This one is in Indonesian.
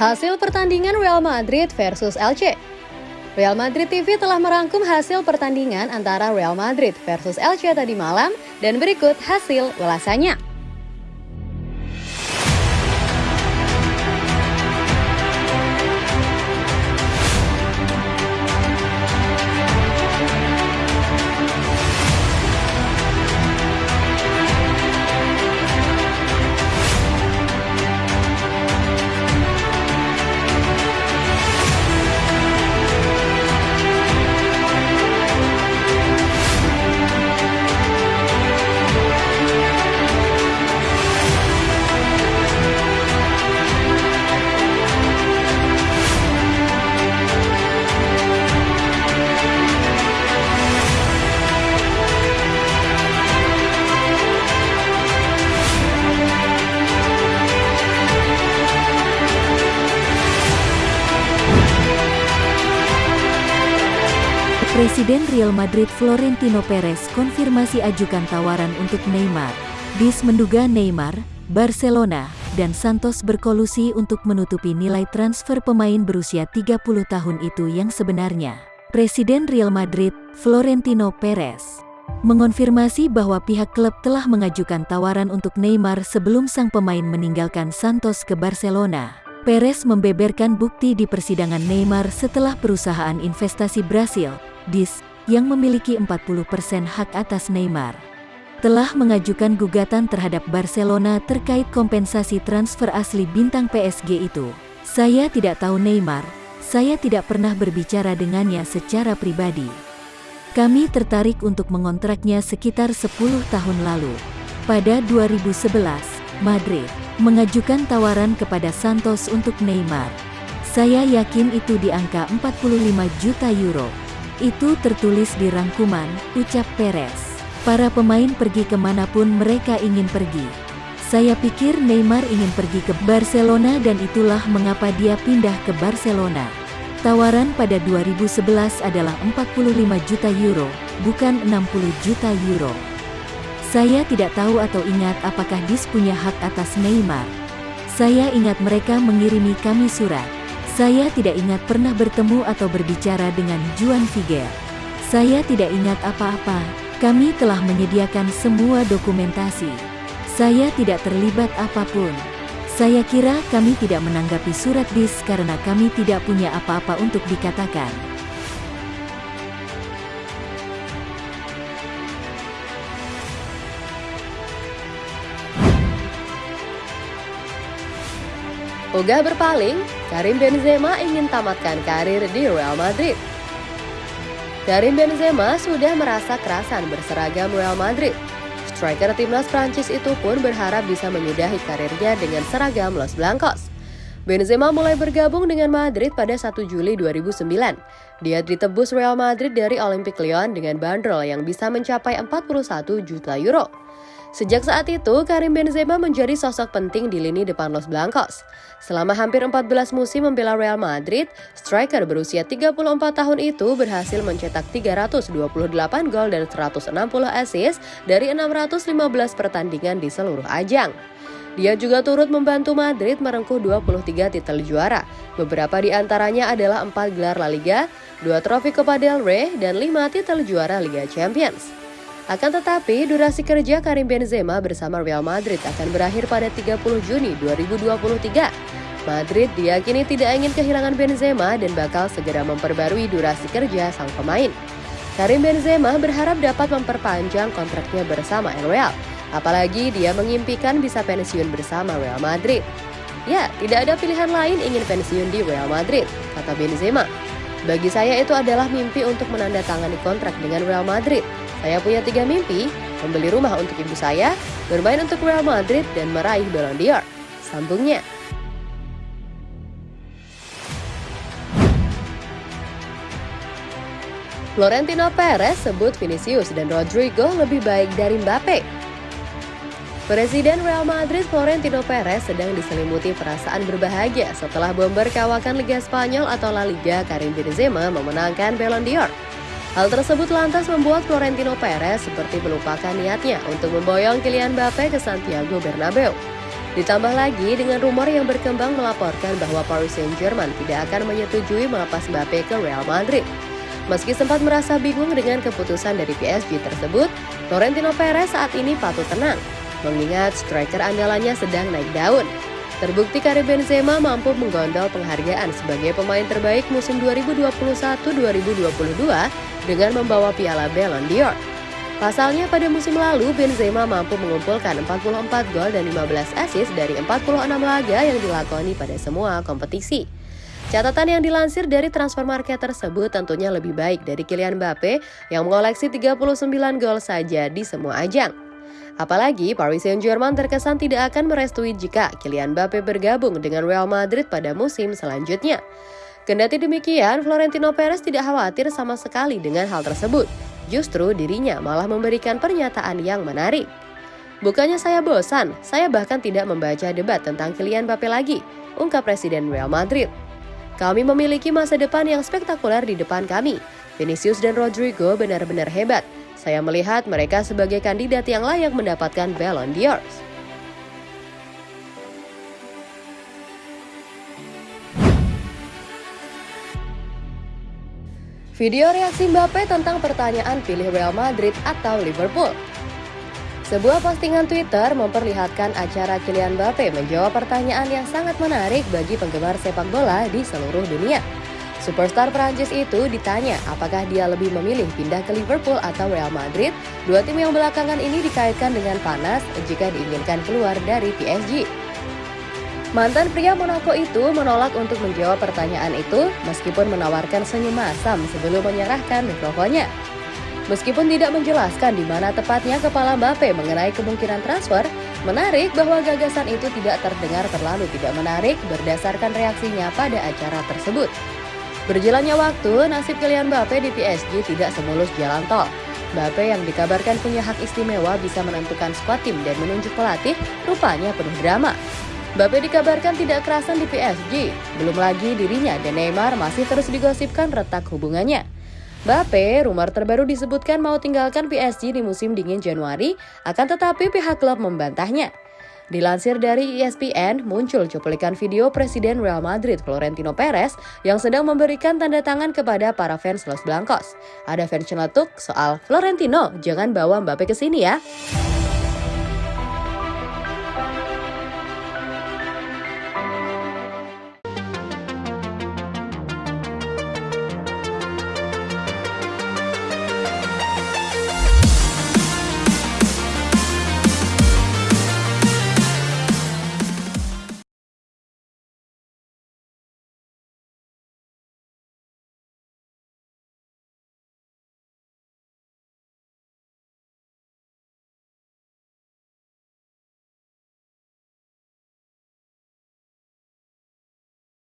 Hasil pertandingan Real Madrid versus Elche. Real Madrid TV telah merangkum hasil pertandingan antara Real Madrid versus Elche tadi malam dan berikut hasil ulasannya. Presiden Real Madrid Florentino Perez konfirmasi ajukan tawaran untuk Neymar. Dis menduga Neymar, Barcelona, dan Santos berkolusi untuk menutupi nilai transfer pemain berusia 30 tahun itu yang sebenarnya. Presiden Real Madrid, Florentino Perez, mengonfirmasi bahwa pihak klub telah mengajukan tawaran untuk Neymar sebelum sang pemain meninggalkan Santos ke Barcelona. Perez membeberkan bukti di persidangan Neymar setelah perusahaan investasi Brasil, DIS, yang memiliki 40% hak atas Neymar, telah mengajukan gugatan terhadap Barcelona terkait kompensasi transfer asli bintang PSG itu. Saya tidak tahu Neymar, saya tidak pernah berbicara dengannya secara pribadi. Kami tertarik untuk mengontraknya sekitar 10 tahun lalu. Pada 2011, Madrid mengajukan tawaran kepada Santos untuk Neymar. Saya yakin itu di angka 45 juta euro. Itu tertulis di rangkuman, ucap Perez. Para pemain pergi ke mana pun mereka ingin pergi. Saya pikir Neymar ingin pergi ke Barcelona dan itulah mengapa dia pindah ke Barcelona. Tawaran pada 2011 adalah 45 juta euro, bukan 60 juta euro. Saya tidak tahu atau ingat apakah Dis punya hak atas Neymar. Saya ingat mereka mengirimi kami surat. Saya tidak ingat pernah bertemu atau berbicara dengan Juan Figuer. Saya tidak ingat apa-apa, kami telah menyediakan semua dokumentasi. Saya tidak terlibat apa pun. Saya kira kami tidak menanggapi surat bis karena kami tidak punya apa-apa untuk dikatakan. Ogah berpaling, Karim Benzema ingin tamatkan karir di Real Madrid. Karim Benzema sudah merasa kerasan berseragam Real Madrid. Striker timnas Prancis itu pun berharap bisa menyudahi karirnya dengan seragam Los Blancos. Benzema mulai bergabung dengan Madrid pada 1 Juli 2009. Dia ditebus Real Madrid dari Olympic Lyon dengan bandrol yang bisa mencapai 41 juta euro. Sejak saat itu, Karim Benzema menjadi sosok penting di lini depan Los Blancos. Selama hampir 14 musim membela Real Madrid, striker berusia 34 tahun itu berhasil mencetak 328 gol dan 160 assist dari 615 pertandingan di seluruh ajang. Dia juga turut membantu Madrid merengkuh 23 titel juara. Beberapa di antaranya adalah 4 gelar La Liga, 2 trofi Copa del Rey, dan 5 titel juara Liga Champions. Akan tetapi, durasi kerja Karim Benzema bersama Real Madrid akan berakhir pada 30 Juni 2023. Madrid diyakini tidak ingin kehilangan Benzema dan bakal segera memperbarui durasi kerja sang pemain. Karim Benzema berharap dapat memperpanjang kontraknya bersama Real, apalagi dia mengimpikan bisa pensiun bersama Real Madrid. Ya, tidak ada pilihan lain ingin pensiun di Real Madrid, kata Benzema. Bagi saya itu adalah mimpi untuk menandatangani kontrak dengan Real Madrid. Saya punya tiga mimpi, membeli rumah untuk ibu saya, bermain untuk Real Madrid, dan meraih Ballon d'Or. Sambungnya. Florentino Perez sebut Vinicius dan Rodrigo lebih baik dari Mbappe. Presiden Real Madrid Florentino Perez sedang diselimuti perasaan berbahagia setelah bomber kawakan Liga Spanyol atau La Liga Karim Benzema memenangkan Ballon d'Or. Hal tersebut lantas membuat Florentino Perez seperti melupakan niatnya untuk memboyong Kylian Mbappe ke Santiago Bernabeu. Ditambah lagi dengan rumor yang berkembang melaporkan bahwa Paris Saint-Germain tidak akan menyetujui melepas Mbappe ke Real Madrid. Meski sempat merasa bingung dengan keputusan dari PSG tersebut, Florentino Perez saat ini patut tenang, mengingat striker andalannya sedang naik daun. Terbukti Karim Benzema mampu menggondol penghargaan sebagai pemain terbaik musim 2021-2022 dengan membawa piala Ballon d'Or. Pasalnya pada musim lalu Benzema mampu mengumpulkan 44 gol dan 15 assist dari 46 laga yang dilakoni pada semua kompetisi. Catatan yang dilansir dari transfer market tersebut tentunya lebih baik dari Kylian Mbappe yang mengoleksi 39 gol saja di semua ajang. Apalagi Paris Saint-Germain terkesan tidak akan merestui jika Kylian Mbappe bergabung dengan Real Madrid pada musim selanjutnya. Kendati demikian, Florentino Perez tidak khawatir sama sekali dengan hal tersebut Justru dirinya malah memberikan pernyataan yang menarik. Bukannya saya bosan, saya bahkan tidak membaca debat tentang Kylian Mbappe lagi, ungkap Presiden Real Madrid. Kami memiliki masa depan yang spektakuler di depan kami. Vinicius dan Rodrigo benar-benar hebat. Saya melihat mereka sebagai kandidat yang layak mendapatkan Ballon d'Or. Video reaksi Mbappe tentang pertanyaan pilih Real Madrid atau Liverpool. Sebuah postingan Twitter memperlihatkan acara Kylian Mbappe menjawab pertanyaan yang sangat menarik bagi penggemar sepak bola di seluruh dunia. Superstar Prancis itu ditanya apakah dia lebih memilih pindah ke Liverpool atau Real Madrid. Dua tim yang belakangan ini dikaitkan dengan panas jika diinginkan keluar dari PSG. Mantan pria Monaco itu menolak untuk menjawab pertanyaan itu meskipun menawarkan senyum masam sebelum menyerahkan mikrofonnya. Meskipun tidak menjelaskan di mana tepatnya kepala Mbappe mengenai kemungkinan transfer, menarik bahwa gagasan itu tidak terdengar terlalu tidak menarik berdasarkan reaksinya pada acara tersebut. Berjalannya waktu, nasib Kylian Mbappe di PSG tidak semulus jalan tol. Mbappe yang dikabarkan punya hak istimewa bisa menentukan skuad tim dan menunjuk pelatih rupanya penuh drama. Mbappe dikabarkan tidak kerasan di PSG. Belum lagi dirinya dan Neymar masih terus digosipkan retak hubungannya. Mbappe, rumor terbaru disebutkan mau tinggalkan PSG di musim dingin Januari, akan tetapi pihak klub membantahnya. Dilansir dari ESPN, muncul cuplikan video Presiden Real Madrid Florentino Perez yang sedang memberikan tanda tangan kepada para fans Los Blancos. Ada fans celetuk soal Florentino, jangan bawa Mbappe ke sini ya.